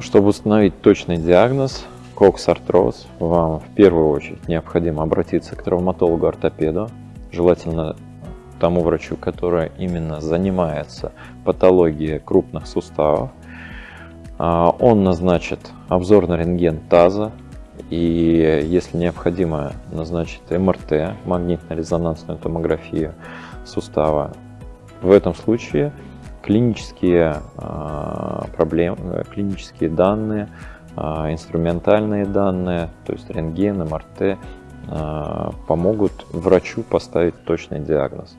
Чтобы установить точный диагноз кокс-артроз, вам в первую очередь необходимо обратиться к травматологу-ортопеду, желательно тому врачу, который именно занимается патологией крупных суставов. А, он назначит обзор на рентген таза и, если необходимо, назначит МРТ, магнитно-резонансную томографию сустава. В этом случае клинические а, проблемы, клинические данные, а, инструментальные данные, то есть рентген, МРТ, помогут врачу поставить точный диагноз.